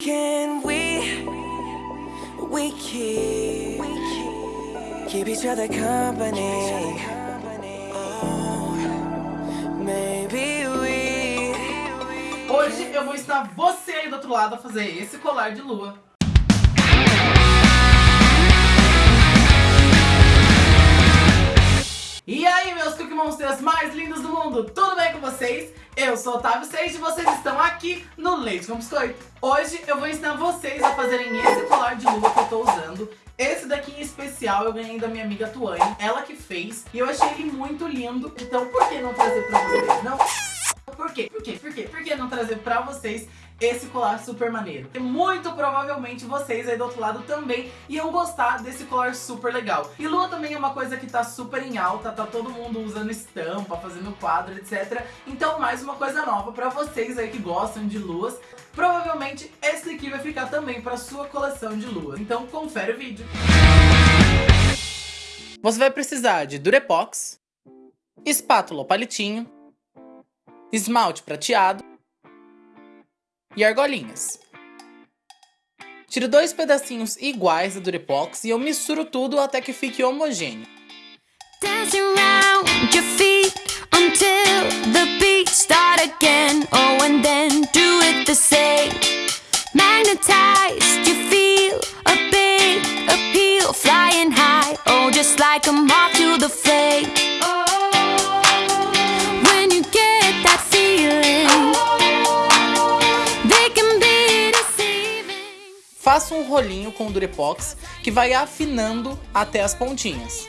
Can we, we keep, keep each other company? Oh. Hoje eu vou ensinar você aí do outro lado a fazer esse colar de lua. E aí, meus Cookie Monsters mais lindos do mundo, tudo vocês? Eu sou Otávio Seixas e vocês estão aqui no Leite com Biscoito. Hoje eu vou ensinar vocês a fazerem esse colar de lua que eu tô usando. Esse daqui em especial eu ganhei da minha amiga Tuane, ela que fez, e eu achei ele muito lindo, então por que não trazer pra vocês, não? Por quê? Por quê? Por quê? Por que não trazer pra vocês esse colar super maneiro? E muito provavelmente vocês aí do outro lado também iam gostar desse colar super legal. E lua também é uma coisa que tá super em alta, tá todo mundo usando estampa, fazendo quadro, etc. Então mais uma coisa nova pra vocês aí que gostam de luas. Provavelmente esse aqui vai ficar também pra sua coleção de luas. Então confere o vídeo. Você vai precisar de Durepox, espátula ou palitinho, esmalte prateado e argolinhas. Tiro dois pedacinhos iguais da Durepox e eu misturo tudo até que fique homogêneo. Dancing round your feet until the Faço um rolinho com o Durepox que vai afinando até as pontinhas.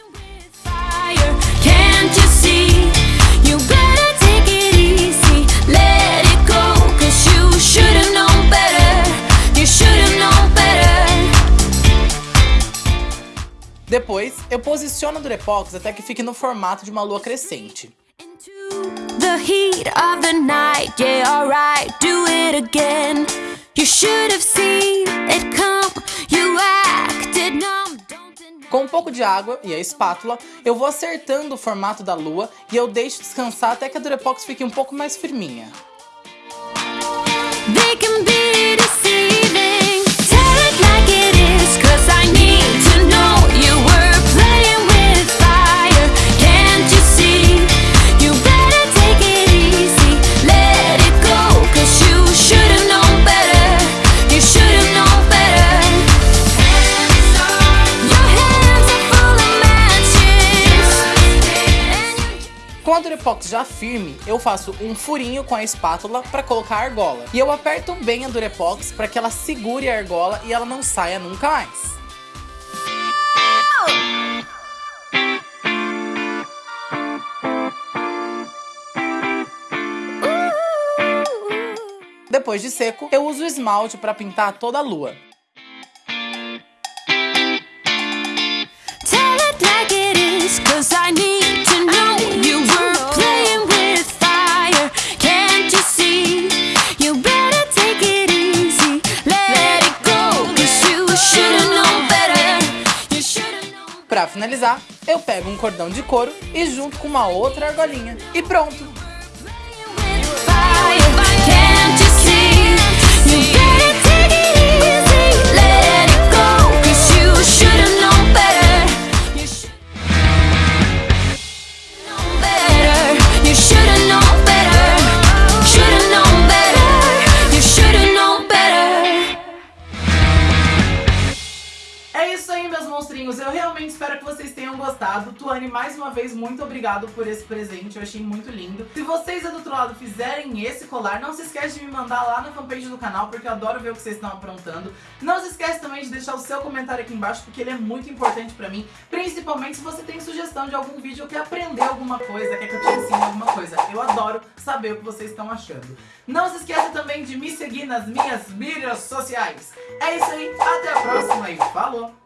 Depois, eu posiciono o Durepox até que fique no formato de uma lua crescente. Into the heat of the night, yeah, alright, do it again. You should have seen it come, you acted numb, don't deny. Com um pouco de água e a espátula, eu vou acertando o formato da lua e eu deixo descansar até que a Durepox fique um pouco mais firminha. They Com a Durepox já firme, eu faço um furinho com a espátula para colocar a argola. E eu aperto bem a Durepox para que ela segure a argola e ela não saia nunca mais. Depois de seco, eu uso o esmalte para pintar toda a lua. Tell it like it is, Pra finalizar, eu pego um cordão de couro e junto com uma outra argolinha. E pronto! Espero que vocês tenham gostado. Tuane, mais uma vez, muito obrigado por esse presente. Eu achei muito lindo. Se vocês do outro lado fizerem esse colar, não se esquece de me mandar lá na fanpage do canal, porque eu adoro ver o que vocês estão aprontando. Não se esquece também de deixar o seu comentário aqui embaixo, porque ele é muito importante pra mim. Principalmente se você tem sugestão de algum vídeo quer aprender alguma coisa, quer que eu te ensine alguma coisa. Eu adoro saber o que vocês estão achando. Não se esqueça também de me seguir nas minhas mídias sociais. É isso aí, até a próxima e falou!